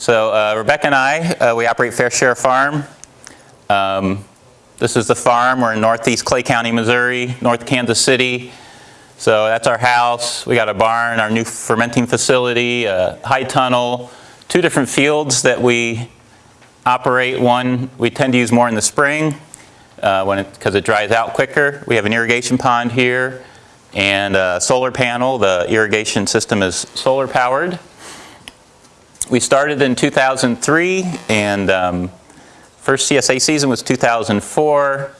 So uh, Rebecca and I, uh, we operate Fair Share Farm. Um, this is the farm. We're in northeast Clay County, Missouri, north Kansas City. So that's our house. We got a barn, our new fermenting facility, a high tunnel, two different fields that we operate. One we tend to use more in the spring uh, when because it, it dries out quicker. We have an irrigation pond here and a solar panel. The irrigation system is solar powered. We started in 2003 and um, first CSA season was 2004.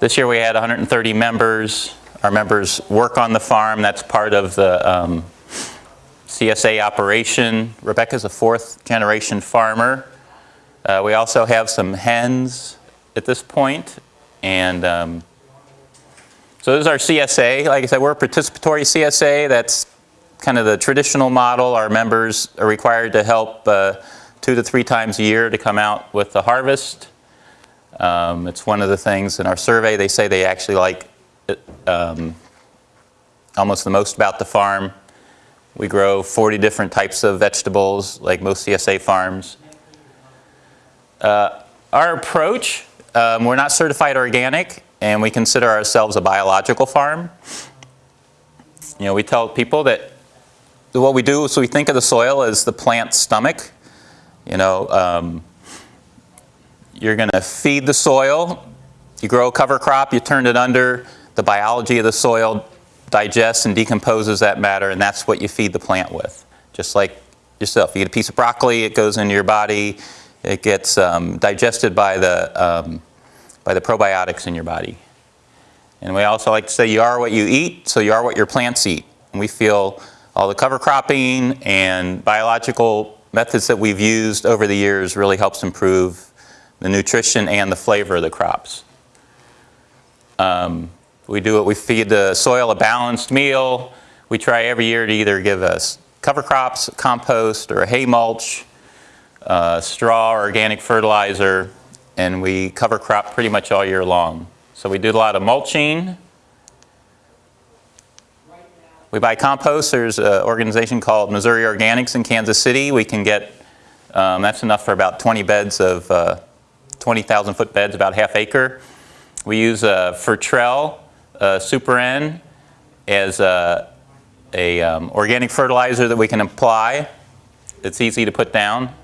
This year we had 130 members. Our members work on the farm. That's part of the um, CSA operation. Rebecca's a fourth generation farmer. Uh, we also have some hens at this point, and um, so this is our CSA. Like I said, we're a participatory CSA. That's kind of the traditional model. Our members are required to help uh, two to three times a year to come out with the harvest. Um, it's one of the things in our survey, they say they actually like um, almost the most about the farm. We grow 40 different types of vegetables, like most CSA farms. Uh, our approach, um, we're not certified organic, and we consider ourselves a biological farm. You know, we tell people that what we do is we think of the soil as the plant's stomach. You know, um, you're going to feed the soil. You grow a cover crop, you turn it under. The biology of the soil digests and decomposes that matter, and that's what you feed the plant with. Just like yourself. You eat a piece of broccoli, it goes into your body. It gets um, digested by the um, by the probiotics in your body. And we also like to say you are what you eat, so you are what your plants eat. And we feel all the cover cropping and biological methods that we've used over the years really helps improve the nutrition and the flavor of the crops. Um, we do it, we feed the soil a balanced meal. We try every year to either give us cover crops, compost, or a hay mulch, uh, straw, or organic fertilizer, and we cover crop pretty much all year long. So we do a lot of mulching. We buy compost. There's an organization called Missouri Organics in Kansas City. We can get, um, that's enough for about 20 beds of, uh, 20,000 foot beds, about half acre. We use uh, Fertrell uh, Super N as a, a um, organic fertilizer that we can apply. It's easy to put down.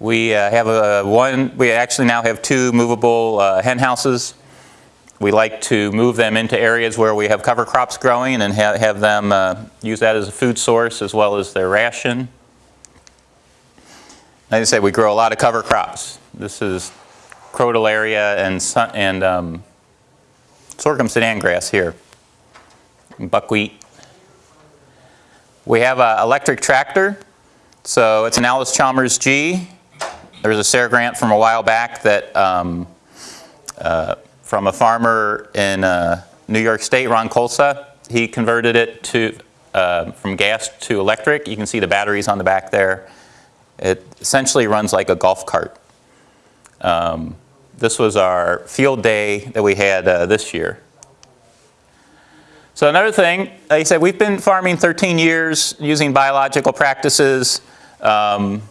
We uh, have a one, we actually now have two movable uh, hen houses. We like to move them into areas where we have cover crops growing and ha have them uh, use that as a food source as well as their ration. Like I said, we grow a lot of cover crops. This is crotalaria and, and um, sorghum sudan grass here, buckwheat. We have an electric tractor. So it's an Allis Chalmers G. There was a SARE grant from a while back that um, uh, from a farmer in uh, New York State, Ron Khosla. He converted it to uh, from gas to electric. You can see the batteries on the back there. It essentially runs like a golf cart. Um, this was our field day that we had uh, this year. So another thing, like I said, we've been farming 13 years using biological practices. Um,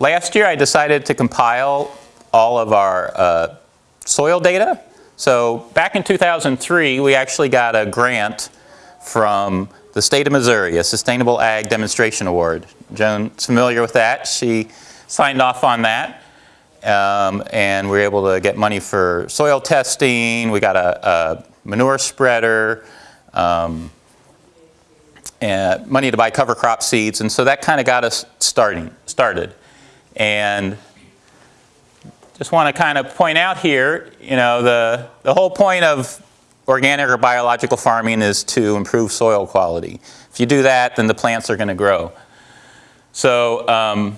Last year I decided to compile all of our uh, soil data. So back in 2003 we actually got a grant from the state of Missouri, a Sustainable Ag Demonstration Award. Joan's familiar with that. She signed off on that. Um, and we were able to get money for soil testing. We got a, a manure spreader, um, and money to buy cover crop seeds. And so that kind of got us starting, started. And just want to kind of point out here, you know, the, the whole point of organic or biological farming is to improve soil quality. If you do that, then the plants are going to grow. So um,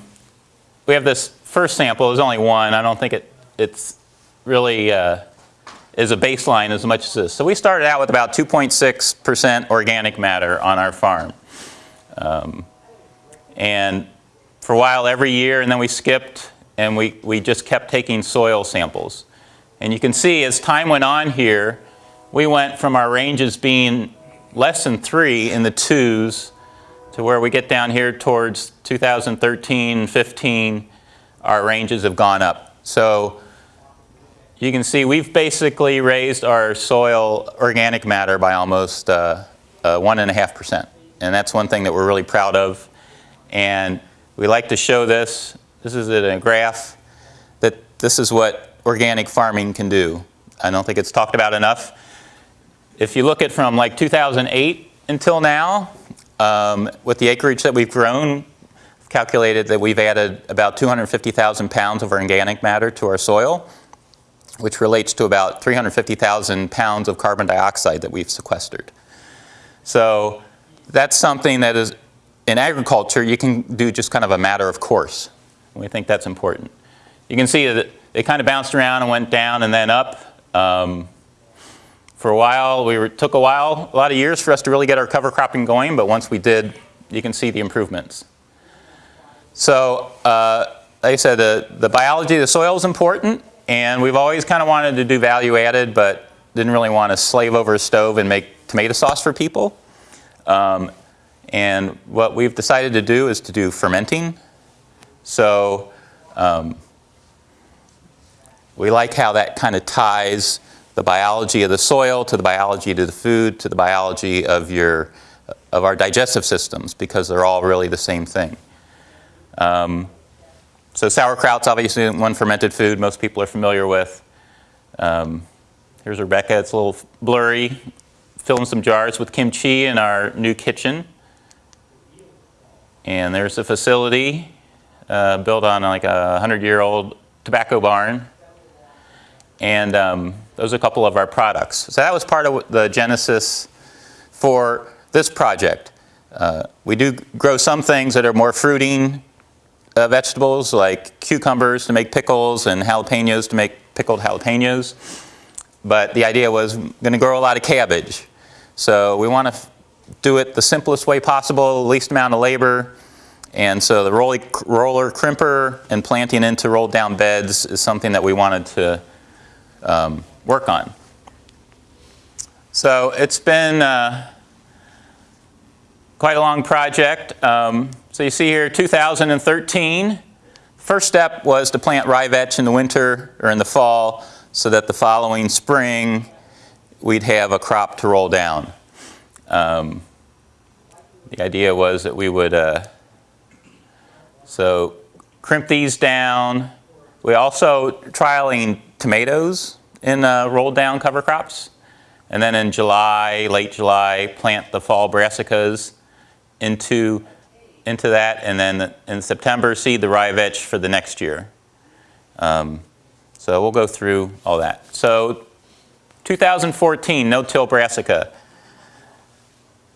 we have this first sample. There's only one. I don't think it it's really uh, is a baseline as much as this. So we started out with about 2.6% organic matter on our farm. Um, and for a while every year and then we skipped and we, we just kept taking soil samples. And you can see as time went on here, we went from our ranges being less than three in the twos to where we get down here towards 2013, 15, our ranges have gone up. So you can see we've basically raised our soil organic matter by almost uh, uh, 1.5%. And that's one thing that we're really proud of. And we like to show this. This is a graph that this is what organic farming can do. I don't think it's talked about enough. If you look at from like 2008 until now, um, with the acreage that we've grown, I've calculated that we've added about 250,000 pounds of organic matter to our soil, which relates to about 350,000 pounds of carbon dioxide that we've sequestered. So that's something that is, in agriculture, you can do just kind of a matter of course. We think that's important. You can see that it kind of bounced around and went down and then up. Um, for a while, we were, took a while, a lot of years for us to really get our cover cropping going, but once we did, you can see the improvements. So, uh, like I said, the, the biology of the soil is important, and we've always kind of wanted to do value added, but didn't really want to slave over a stove and make tomato sauce for people. Um, and what we've decided to do is to do fermenting. So um, we like how that kind of ties the biology of the soil to the biology of the food to the biology of your of our digestive systems because they're all really the same thing. Um, so sauerkraut's obviously one fermented food most people are familiar with. Um, here's Rebecca, it's a little blurry, filling some jars with kimchi in our new kitchen. And there's a facility uh, built on like a 100-year-old tobacco barn. And um, those are a couple of our products. So that was part of the genesis for this project. Uh, we do grow some things that are more fruiting uh, vegetables like cucumbers to make pickles and jalapenos to make pickled jalapenos. But the idea was going to grow a lot of cabbage. So we want to do it the simplest way possible, least amount of labor. And so the roller, roller crimper and planting into rolled down beds is something that we wanted to um, work on. So it's been uh, quite a long project. Um, so you see here 2013, first step was to plant rye vetch in the winter or in the fall so that the following spring we'd have a crop to roll down. Um, the idea was that we would, uh, so crimp these down. We also trialing tomatoes in uh, rolled down cover crops. And then in July, late July, plant the fall brassicas into into that, and then in September, seed the rye vetch for the next year. Um, so we'll go through all that. So 2014, no-till brassica.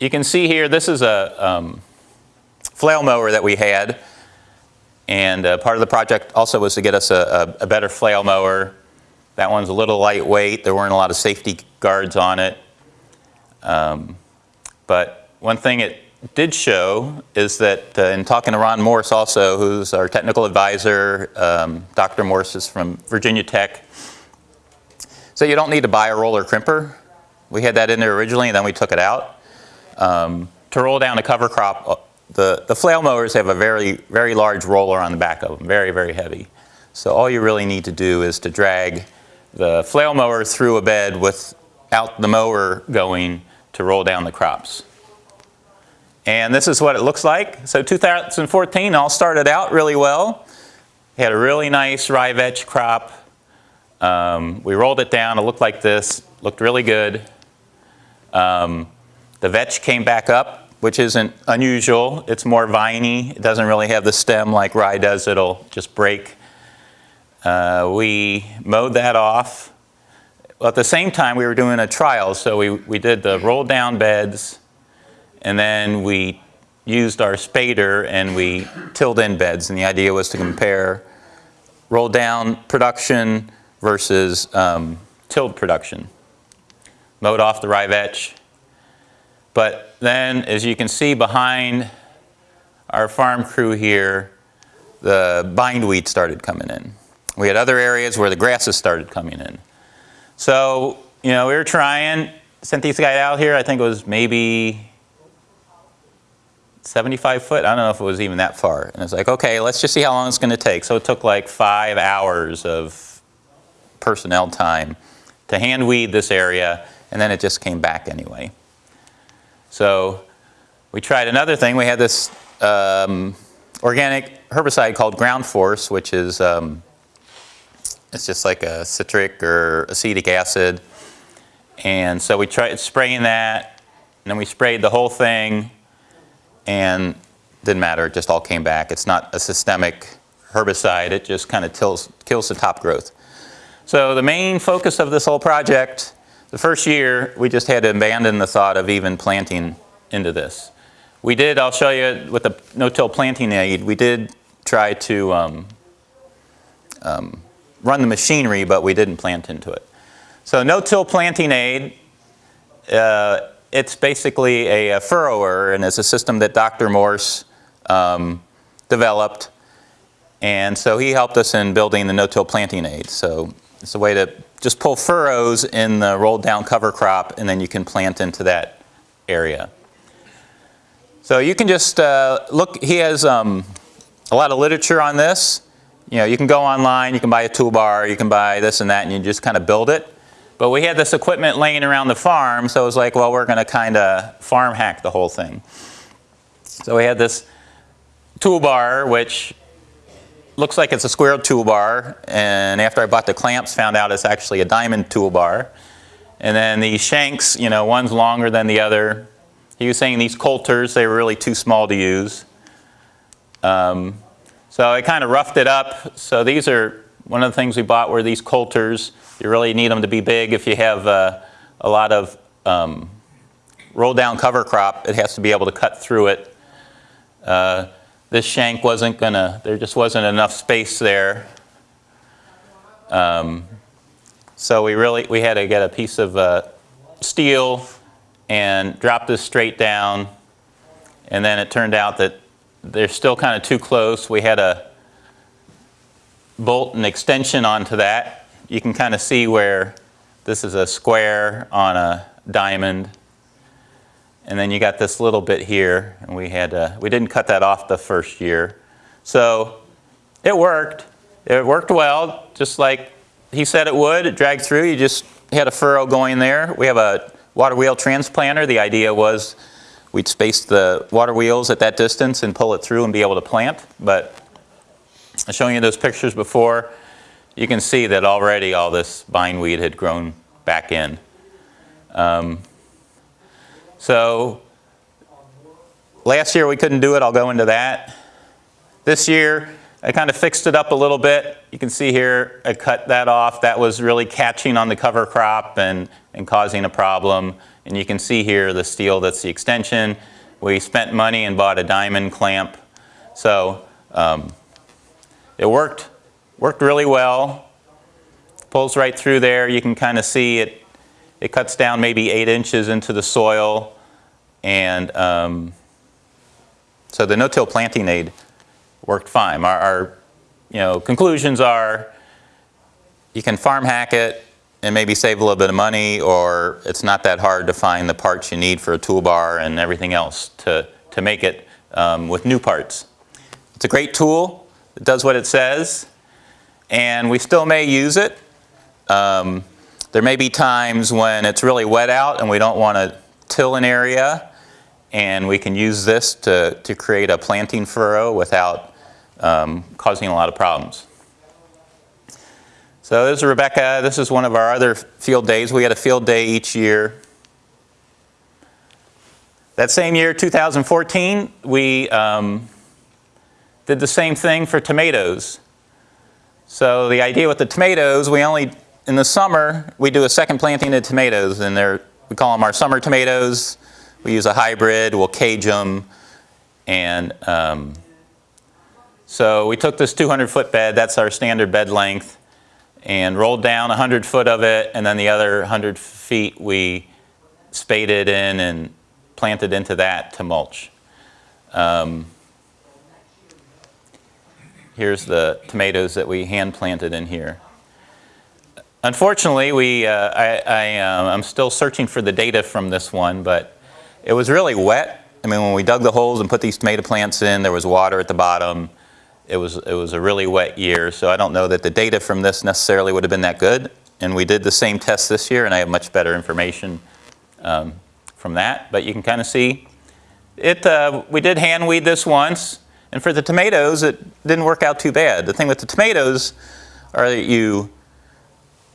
You can see here, this is a um, flail mower that we had. And uh, part of the project also was to get us a, a, a better flail mower. That one's a little lightweight. There weren't a lot of safety guards on it. Um, but one thing it did show is that uh, in talking to Ron Morse also, who's our technical advisor, um, Dr. Morse is from Virginia Tech. So you don't need to buy a roller crimper. We had that in there originally and then we took it out. Um, to roll down a cover crop, uh, the, the flail mowers have a very, very large roller on the back of them, very, very heavy. So all you really need to do is to drag the flail mower through a bed without the mower going to roll down the crops. And this is what it looks like. So 2014 all started out really well. We had a really nice rye vetch crop. Um, we rolled it down, it looked like this, looked really good. Um, the vetch came back up, which isn't unusual. It's more viney. It doesn't really have the stem like rye does. It'll just break. Uh, we mowed that off. Well, at the same time, we were doing a trial. So we, we did the roll down beds, and then we used our spader and we tilled in beds. And the idea was to compare roll down production versus um, tilled production. Mowed off the rye vetch. But then, as you can see behind our farm crew here, the bindweed started coming in. We had other areas where the grasses started coming in. So, you know, we were trying, sent these guys out here, I think it was maybe 75 foot. I don't know if it was even that far. And it's like, okay, let's just see how long it's going to take. So it took like five hours of personnel time to hand weed this area, and then it just came back anyway. So we tried another thing. We had this um, organic herbicide called Ground Force, which is um, it's just like a citric or acetic acid. And so we tried spraying that, and then we sprayed the whole thing, and didn't matter. It just all came back. It's not a systemic herbicide. It just kind of kills, kills the top growth. So the main focus of this whole project, the first year, we just had to abandon the thought of even planting into this. We did, I'll show you with the no-till planting aid, we did try to um, um, run the machinery, but we didn't plant into it. So no-till planting aid, uh, it's basically a, a, furrower, and it's a system that Dr. Morse um, developed. And so he helped us in building the no-till planting aid. So it's a way to just pull furrows in the rolled down cover crop, and then you can plant into that area. So you can just uh, look, he has um, a lot of literature on this. You know, you can go online, you can buy a toolbar, you can buy this and that, and you just kind of build it. But we had this equipment laying around the farm, so it was like, well, we're going to kind of farm hack the whole thing. So we had this toolbar, which looks like it's a square toolbar, and after I bought the clamps, found out it's actually a diamond toolbar. And then the shanks, you know, one's longer than the other. He was saying these coulters, they were really too small to use. Um, so I kind of roughed it up. So these are, one of the things we bought were these coulters. You really need them to be big if you have uh, a lot of um, roll down cover crop. It has to be able to cut through it. Uh, this shank wasn't gonna, there just wasn't enough space there. Um, so we really, we had to get a piece of uh, steel and drop this straight down. And then it turned out that they're still kind of too close. We had a bolt and extension onto that. You can kind of see where this is a square on a diamond. And then you got this little bit here, and we had uh, we didn't cut that off the first year. So it worked. It worked well, just like he said it would. It dragged through. You just had a furrow going there. We have a water wheel transplanter, the idea was we'd space the water wheels at that distance and pull it through and be able to plant. But I showing you those pictures before, you can see that already all this bindweed had grown back in. Um, so last year we couldn't do it. I'll go into that. This year, I kind of fixed it up a little bit. You can see here, I cut that off. That was really catching on the cover crop and, and causing a problem. And you can see here the steel that's the extension. We spent money and bought a diamond clamp. So um, it worked, worked really well. Pulls right through there. You can kind of see it, it cuts down maybe eight inches into the soil. And um, so the no-till planting aid worked fine. Our, our, you know, conclusions are you can farm hack it and maybe save a little bit of money or it's not that hard to find the parts you need for a toolbar and everything else to, to make it um, with new parts. It's a great tool. It does what it says and we still may use it. Um, there may be times when it's really wet out and we don't want to till an area and we can use this to, to create a planting furrow without um, causing a lot of problems. So this is Rebecca. This is one of our other field days. We had a field day each year. That same year, 2014, we um, did the same thing for tomatoes. So the idea with the tomatoes, we only, in the summer, we do a second planting of tomatoes, and they're, we call them our summer tomatoes. We use a hybrid, we'll cage them, and um, so we took this 200 foot bed, that's our standard bed length, and rolled down 100 foot of it, and then the other 100 feet we spaded in and planted into that to mulch. Um, here's the tomatoes that we hand planted in here. Unfortunately, we, uh, I, I, uh, I'm still searching for the data from this one, but it was really wet I mean, when we dug the holes and put these tomato plants in, there was water at the bottom. It was, it was a really wet year, so I don't know that the data from this necessarily would have been that good. And we did the same test this year, and I have much better information um, from that. But you can kind of see it. Uh, we did hand weed this once, and for the tomatoes, it didn't work out too bad. The thing with the tomatoes are that you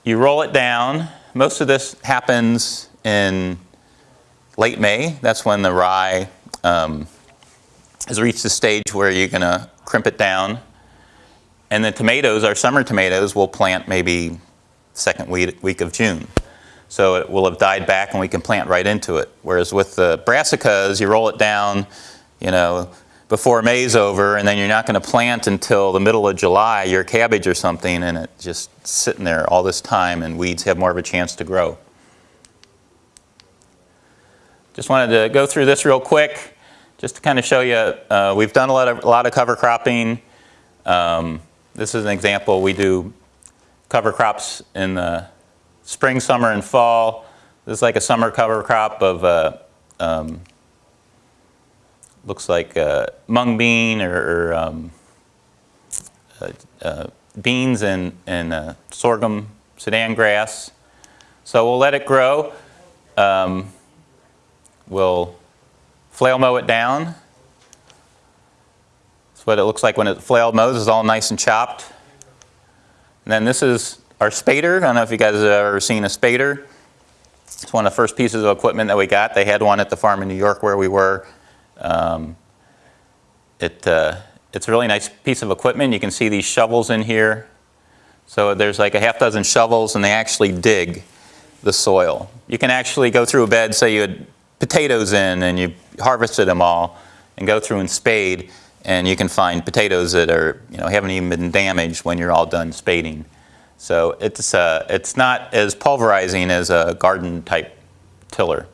you roll it down. Most of this happens in late May. That's when the rye um, has reached the stage where you're going to crimp it down. And the tomatoes, our summer tomatoes, will plant maybe second week, week of June. So it will have died back and we can plant right into it. Whereas with the brassicas, you roll it down, you know, before May's over, and then you're not going to plant until the middle of July, your cabbage or something, and it's just sitting there all this time, and weeds have more of a chance to grow. Just wanted to go through this real quick, just to kind of show you, uh, we've done a lot of, a lot of cover cropping. Um, this is an example. We do cover crops in the spring, summer, and fall. This is like a summer cover crop of uh, um, looks like uh, mung bean or, or um, uh, uh, beans and, and uh, sorghum Sudan grass. So we'll let it grow. Um, we'll flail mow it down. That's what it looks like when it flail mows. It's all nice and chopped. And then this is our spader. I don't know if you guys have ever seen a spader. It's one of the first pieces of equipment that we got. They had one at the farm in New York where we were. Um, it, uh, it's a really nice piece of equipment. You can see these shovels in here. So there's like a half dozen shovels and they actually dig the soil. You can actually go through a bed, say you had potatoes in and you harvested them all and go through and spade and you can find potatoes that are, you know, haven't even been damaged when you're all done spading. So it's, uh, it's not as pulverizing as a garden type tiller.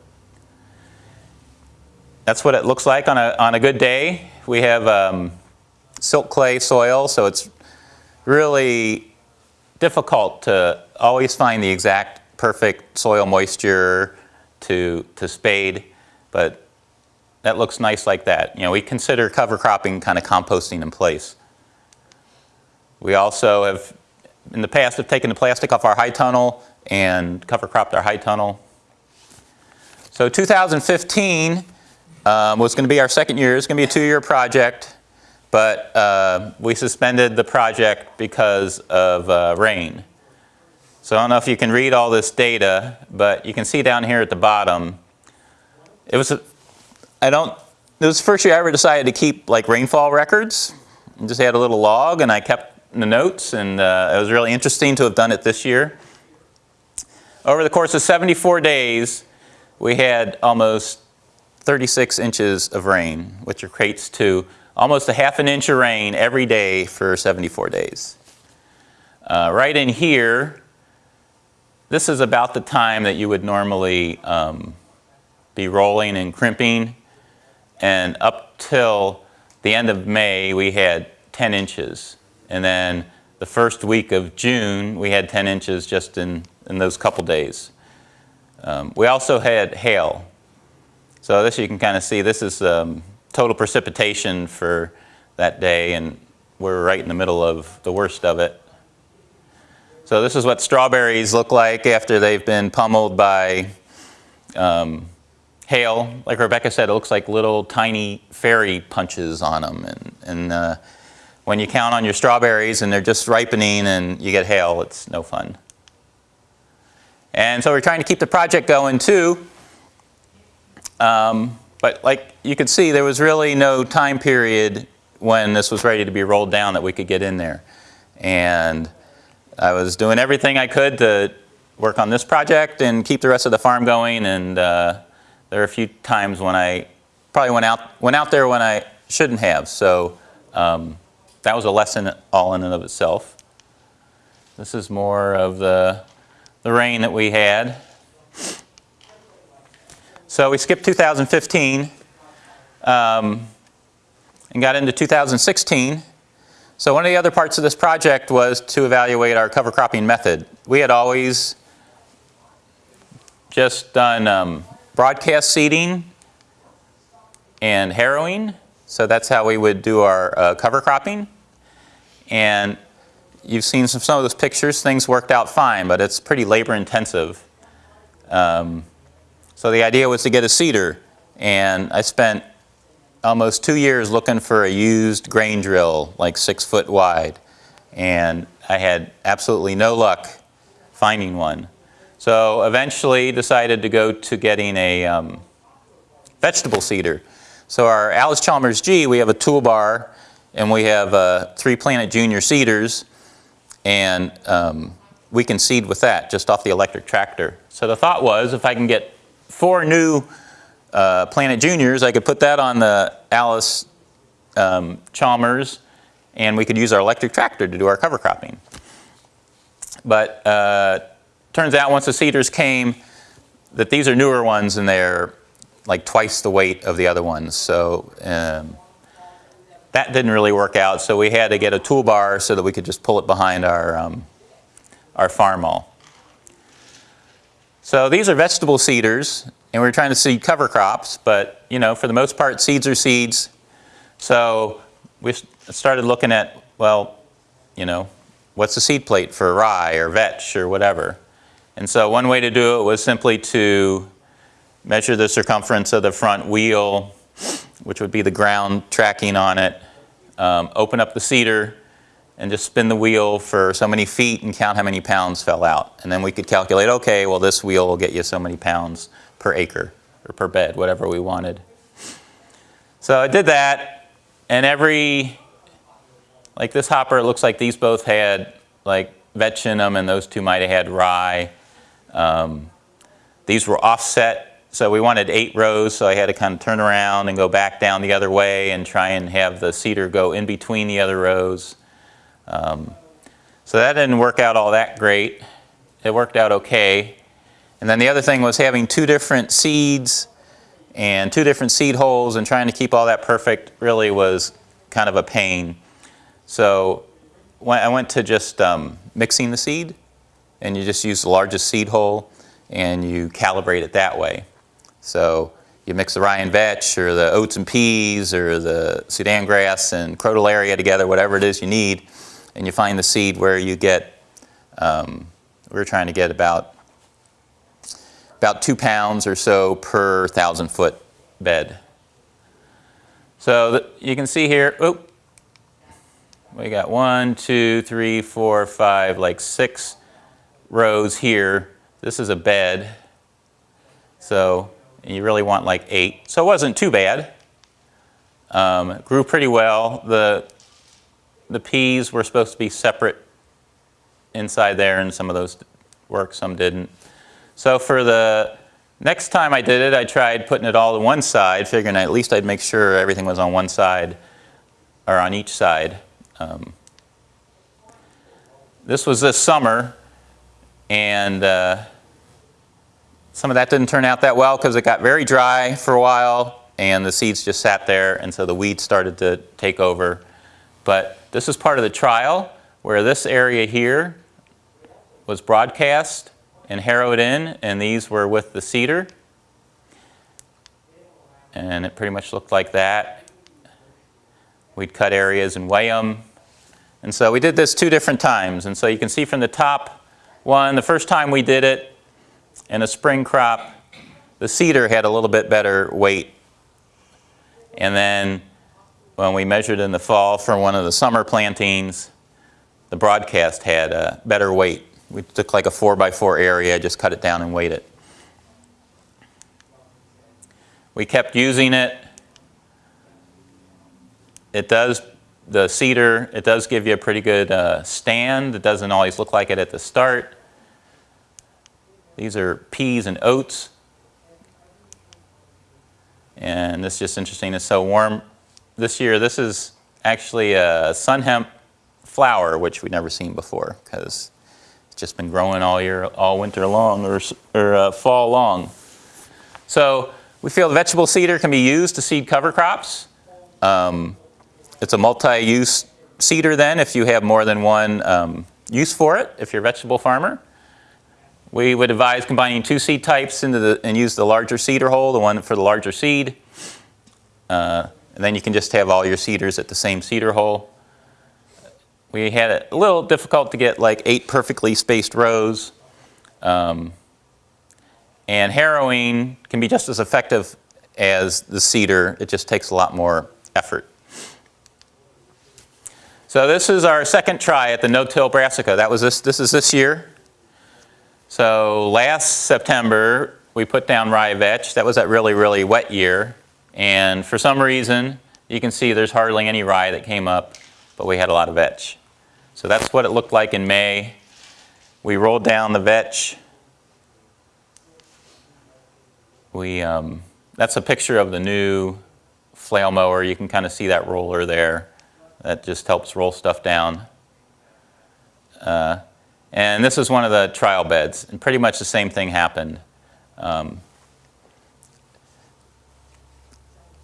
That's what it looks like on a, on a good day. We have um, silt clay soil, so it's really difficult to always find the exact perfect soil moisture to, to spade, but that looks nice like that. You know, we consider cover cropping kind of composting in place. We also have, in the past, have taken the plastic off our high tunnel and cover cropped our high tunnel. So 2015, um, was going to be our second year. It's going to be a two-year project, but uh, we suspended the project because of uh, rain. So I don't know if you can read all this data, but you can see down here at the bottom, it was, a, I don't, it was the first year I ever decided to keep like rainfall records. I just had a little log and I kept the notes and uh, it was really interesting to have done it this year. Over the course of 74 days, we had almost 36 inches of rain, which equates to almost a half an inch of rain every day for 74 days. Uh, right in here, this is about the time that you would normally um, be rolling and crimping. And up till the end of May, we had 10 inches. And then the first week of June, we had 10 inches just in, in those couple days. Um, we also had hail. So this you can kind of see, this is um, total precipitation for that day and we're right in the middle of the worst of it. So this is what strawberries look like after they've been pummeled by um, hail. Like Rebecca said, it looks like little tiny fairy punches on them. And, and uh, when you count on your strawberries and they're just ripening and you get hail, it's no fun. And so we're trying to keep the project going too. Um, but like you could see, there was really no time period when this was ready to be rolled down that we could get in there. And I was doing everything I could to work on this project and keep the rest of the farm going. And uh, there were a few times when I probably went out, went out there when I shouldn't have. So um, that was a lesson all in and of itself. This is more of the, the rain that we had. So we skipped 2015 um, and got into 2016. So one of the other parts of this project was to evaluate our cover cropping method. We had always just done um, broadcast seeding and harrowing. So that's how we would do our uh, cover cropping. And you've seen some, some of those pictures. Things worked out fine, but it's pretty labor intensive. Um, so the idea was to get a seeder. And I spent almost two years looking for a used grain drill, like six foot wide. And I had absolutely no luck finding one. So eventually decided to go to getting a um, vegetable seeder. So our Allis Chalmers G, we have a toolbar and we have uh, three Planet Junior seeders and um, we can seed with that just off the electric tractor. So the thought was if I can get four new uh, Planet Juniors, I could put that on the Allis um, Chalmers and we could use our electric tractor to do our cover cropping. But uh, turns out once the seeders came that these are newer ones and they're like twice the weight of the other ones. So um, that didn't really work out. So we had to get a toolbar so that we could just pull it behind our, um, our Farmall. So these are vegetable seeders and we're trying to seed cover crops, but you know, for the most part, seeds are seeds. So we started looking at, well, you know, what's the seed plate for rye or vetch or whatever. And so one way to do it was simply to measure the circumference of the front wheel, which would be the ground tracking on it, um, open up the seeder, and just spin the wheel for so many feet and count how many pounds fell out. And then we could calculate, okay, well this wheel will get you so many pounds per acre or per bed, whatever we wanted. So I did that, and every, like this hopper, it looks like these both had like vetch in them, and those two might have had rye. Um, these were offset, so we wanted eight rows, so I had to kind of turn around and go back down the other way and try and have the seeder go in between the other rows. Um, so that didn't work out all that great. It worked out okay. And then the other thing was having two different seeds and two different seed holes and trying to keep all that perfect really was kind of a pain. So I went to just um, mixing the seed and you just use the largest seed hole and you calibrate it that way. So you mix the rye and vetch or the oats and peas or the Sudan grass and crotalaria together, whatever it is you need, and you find the seed where you get, um, we're trying to get about, about two pounds or so per thousand foot bed. So you can see here, oh, we got one, two, three, four, five, like six rows here. This is a bed. So you really want like eight. So it wasn't too bad. Um, grew pretty well. The, the peas were supposed to be separate inside there and some of those worked, some didn't. So for the next time I did it, I tried putting it all to one side, figuring at least I'd make sure everything was on one side or on each side. Um, this was this summer and uh, some of that didn't turn out that well because it got very dry for a while and the seeds just sat there and so the weeds started to take over. But this is part of the trial where this area here was broadcast and harrowed in and these were with the seeder. And it pretty much looked like that. We'd cut areas and weigh them. And so we did this two different times. And so you can see from the top one, the first time we did it in a spring crop, the seeder had a little bit better weight. And then when we measured in the fall for one of the summer plantings, the broadcast had a better weight. We took like a four by four area, just cut it down and weighed it. We kept using it. It does the seeder, it does give you a pretty good uh, stand. It doesn't always look like it at the start. These are peas and oats. And this is just interesting, it's so warm. This year, this is actually a sun hemp flower, which we've never seen before because just been growing all year, all winter long or, or uh, fall long. So we feel the vegetable seeder can be used to seed cover crops. Um, it's a multi-use seeder then if you have more than one um, use for it, if you're a vegetable farmer. We would advise combining two seed types into the, and use the larger seeder hole, the one for the larger seed. Uh, and then you can just have all your seeders at the same seeder hole. We had it a little difficult to get like eight perfectly spaced rows. Um, and harrowing can be just as effective as the seeder. It just takes a lot more effort. So this is our second try at the no-till brassica. That was this, this is this year. So last September, we put down rye vetch. That was that really, really wet year. And for some reason, you can see there's hardly any rye that came up, but we had a lot of vetch. So that's what it looked like in May. We rolled down the vetch. We, um, that's a picture of the new flail mower. You can kind of see that roller there. That just helps roll stuff down. Uh, and this is one of the trial beds, and pretty much the same thing happened. Um,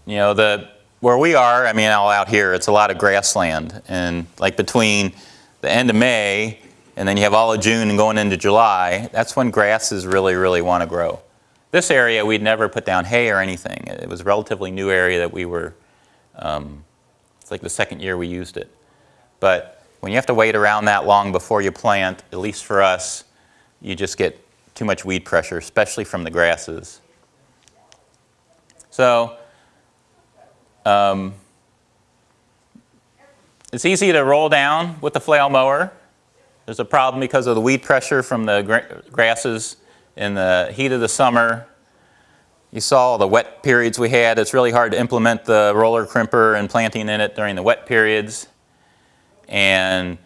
you know, the, where we are, I mean, all out here, it's a lot of grassland. And like between the end of May and then you have all of June and going into July, that's when grasses really, really want to grow. This area, we'd never put down hay or anything. It was a relatively new area that we were um, it's like the second year we used it. But when you have to wait around that long before you plant, at least for us, you just get too much weed pressure, especially from the grasses. So um, it's easy to roll down with the flail mower. There's a problem because of the weed pressure from the gra grasses in the heat of the summer you saw the wet periods we had. It's really hard to implement the roller crimper and planting in it during the wet periods. And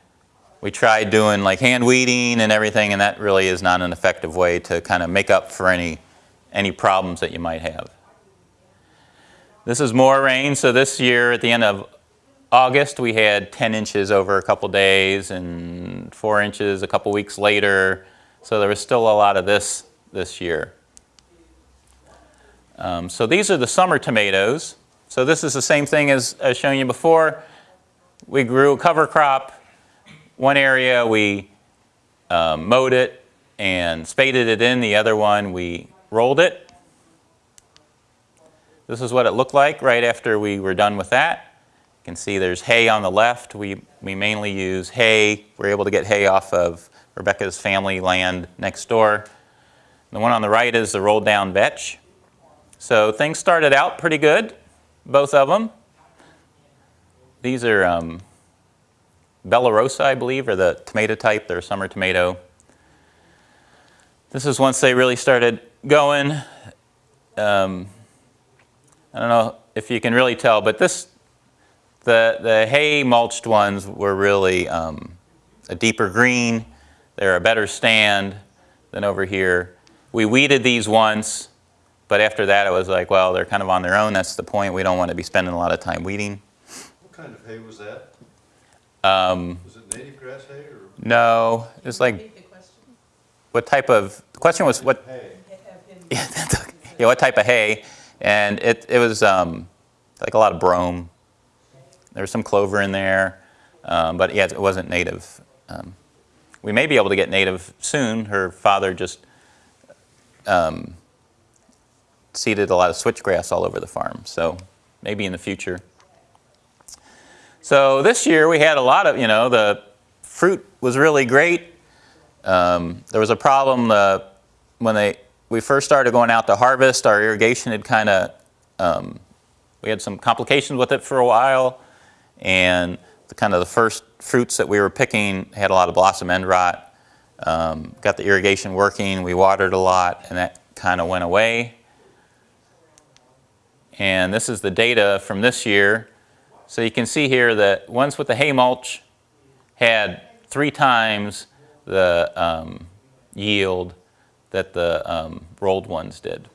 we tried doing like hand weeding and everything, and that really is not an effective way to kind of make up for any, any problems that you might have. This is more rain. So this year at the end of August, we had 10 inches over a couple days and 4 inches a couple weeks later. So there was still a lot of this this year. Um, so these are the summer tomatoes. So this is the same thing as, as shown you before. We grew a cover crop. One area we um, mowed it and spaded it in. The other one we rolled it. This is what it looked like right after we were done with that. You can see there's hay on the left. We, we mainly use hay. We're able to get hay off of Rebecca's family land next door. The one on the right is the rolled down vetch. So things started out pretty good, both of them. These are um, Bella Rosa, I believe, or the tomato type. They're a summer tomato. This is once they really started going. Um, I don't know if you can really tell, but this, the, the hay mulched ones were really um, a deeper green. They're a better stand than over here. We weeded these once but after that, it was like, well, they're kind of on their own. That's the point. We don't want to be spending a lot of time weeding. What kind of hay was that? Um, Was it native grass hay or no, it's like, what type of, the question was what, hay? yeah, that's okay. yeah, what type of hay? And it, it was um, like a lot of brome. There was some clover in there, um, but yeah, it wasn't native. Um, we may be able to get native soon. Her father just um, seeded a lot of switchgrass all over the farm, so maybe in the future. So this year we had a lot of, you know, the fruit was really great. Um, there was a problem uh, when they, we first started going out to harvest, our irrigation had kind of, um, we had some complications with it for a while, and the kind of the first fruits that we were picking had a lot of blossom end rot. Um, got the irrigation working, we watered a lot, and that kind of went away. And this is the data from this year. So you can see here that ones with the hay mulch had three times the um, yield that the um, rolled ones did.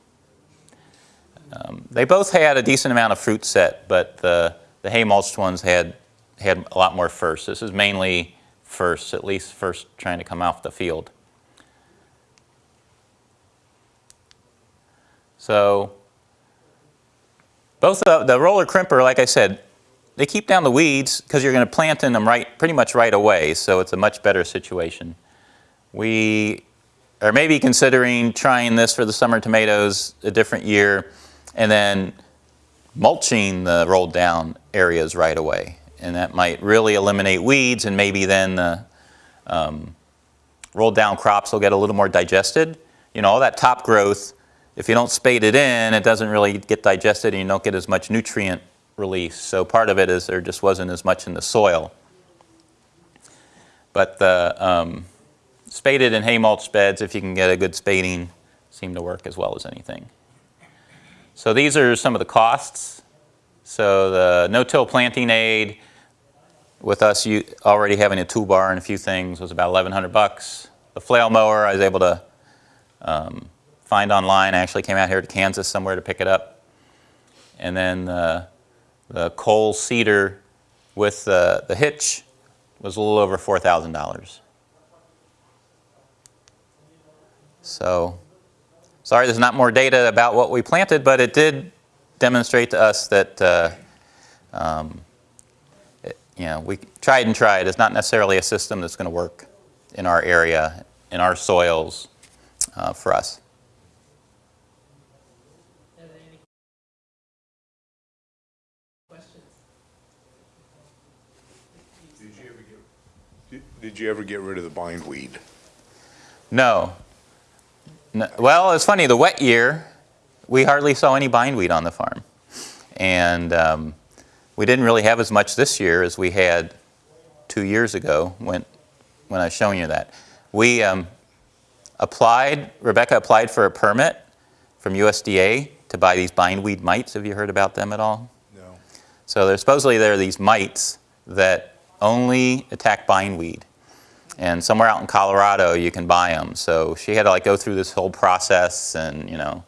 Um, they both had a decent amount of fruit set, but the, the hay mulched ones had, had a lot more first. This is mainly first, at least first trying to come off the field. So both the, the roller crimper, like I said, they keep down the weeds because you're going to plant in them right, pretty much right away, so it's a much better situation. We are maybe considering trying this for the summer tomatoes a different year and then mulching the rolled down areas right away. And that might really eliminate weeds and maybe then the um, rolled down crops will get a little more digested. You know, all that top growth, if you don't spade it in, it doesn't really get digested and you don't get as much nutrient release. So part of it is there just wasn't as much in the soil. But the um, spaded and hay mulch beds, if you can get a good spading, seem to work as well as anything. So these are some of the costs. So the no-till planting aid, with us you already having a toolbar and a few things, was about 1,100 bucks. The flail mower, I was able to um, find online. I actually came out here to Kansas somewhere to pick it up. And then the, coal seeder with the, the hitch was a little over $4,000. So, sorry there's not more data about what we planted, but it did demonstrate to us that, uh, um, it- you know, we tried and tried. It's not necessarily a system that's going to work in our area, in our soils uh, for us. Are there any questions? Did you ever get, did- did you ever get rid of the bindweed? No. No. Well, it's funny, the wet year, we hardly saw any bindweed on the farm. And um, we didn't really have as much this year as we had two years ago when, when I was showing you that. We um, applied, Rebecca applied for a permit from USDA to buy these bindweed mites. Have you heard about them at all? No. So supposedly there are these mites that only attack bindweed. And somewhere out in Colorado you can buy them. So she had to like go through this whole process and, you know,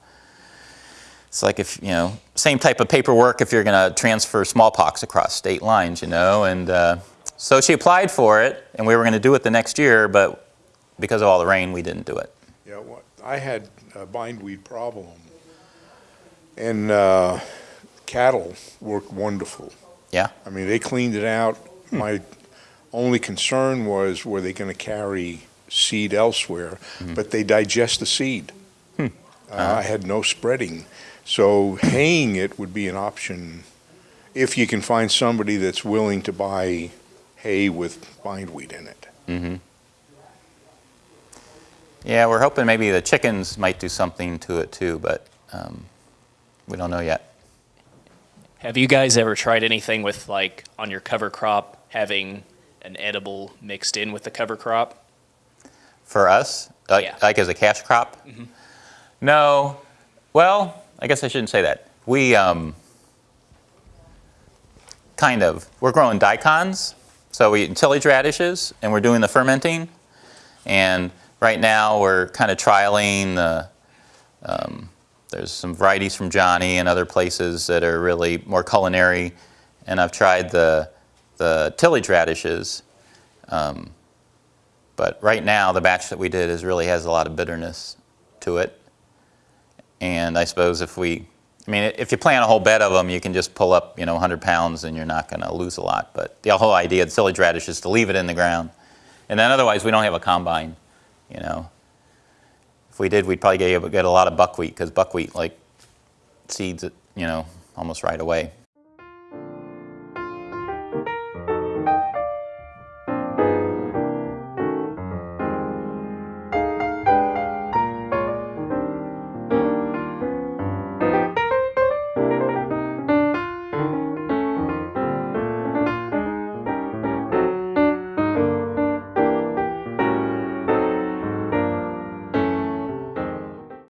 it's like if, you know, same type of paperwork if you're going to transfer smallpox across state lines, you know. And uh, so she applied for it and we were going to do it the next year, but because of all the rain, we didn't do it. Yeah, what, I had a bindweed problem. And, uh, cattle worked wonderful. Yeah? I mean, they cleaned it out. My only concern was, were they gonna carry seed elsewhere? But they digest the seed. Uh, I had no spreading. So haying it would be an option if you can find somebody that's willing to buy hay with bindweed in it. Mm-hmm. Yeah, we're hoping maybe the chickens might do something to it too, but um, we don't know yet. Have you guys ever tried anything with like on your cover crop having an edible mixed in with the cover crop? For us, like, Yeah. like as a cash crop? No. Well, I guess I shouldn't say that. We um, kind of. We're growing daikons, so we eat tillage radishes, and we're doing the fermenting. And right now, we're kind of trialing the. Um, there's some varieties from Johnny and other places that are really more culinary, and I've tried the the tillage radishes. Um, but right now, the batch that we did is really has a lot of bitterness to it. And I suppose if we, I mean, if you plant a whole bed of them, you can just pull up, you know, 100 pounds and you're not going to lose a lot. But the whole idea of tillage radish is to leave it in the ground. And then otherwise, we don't have a combine, you know. If we did, we'd probably get, get a lot of buckwheat because buckwheat, like, seeds it, you know, almost right away.